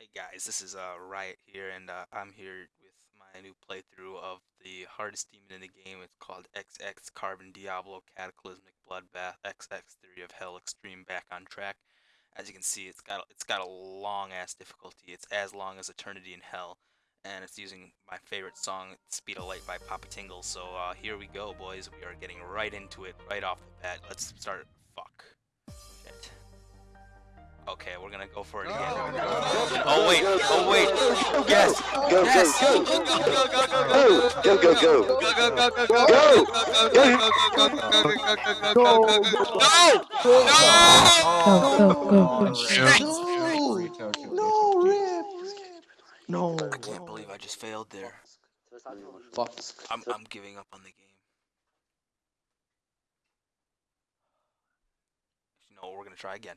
Hey guys, this is uh, Riot here, and uh, I'm here with my new playthrough of the hardest demon in the game. It's called XX Carbon Diablo Cataclysmic Bloodbath XX Theory of Hell Extreme Back on Track. As you can see, it's got it's got a long ass difficulty. It's as long as Eternity in Hell, and it's using my favorite song, Speed of Light by Papa Tingle. So uh, here we go, boys. We are getting right into it, right off the bat. Let's start. Fuck. Shit. Okay, we're gonna go for it again. Oh wait, oh wait. Yes, Go, yes. go, go, go, go, go, No, Rip. No. I can't believe I just failed there. Fuck. I'm I'm giving up on the game. You know, we're gonna try again.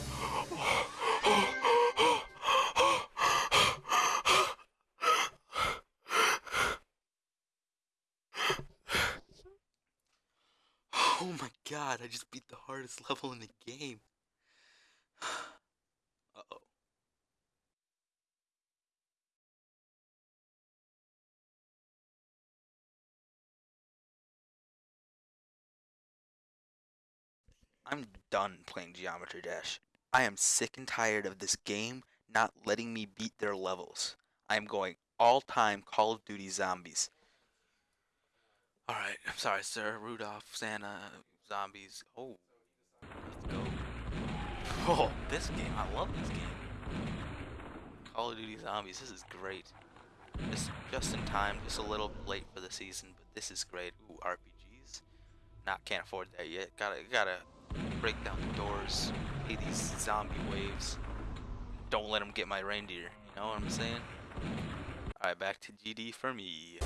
Oh my god, I just beat the hardest level in the game. Uh-oh. I'm done playing Geometry Dash. I am sick and tired of this game not letting me beat their levels. I am going all-time Call of Duty Zombies. I'm sorry, sir. Rudolph, Santa, zombies. Oh, let's go. Oh, this game. I love this game. Call of Duty Zombies. This is great. Just, just in time. Just a little late for the season, but this is great. Ooh, RPGs. Not can't afford that yet. Gotta, gotta break down the doors. Pay these zombie waves. Don't let them get my reindeer. You know what I'm saying? Alright, back to GD for me.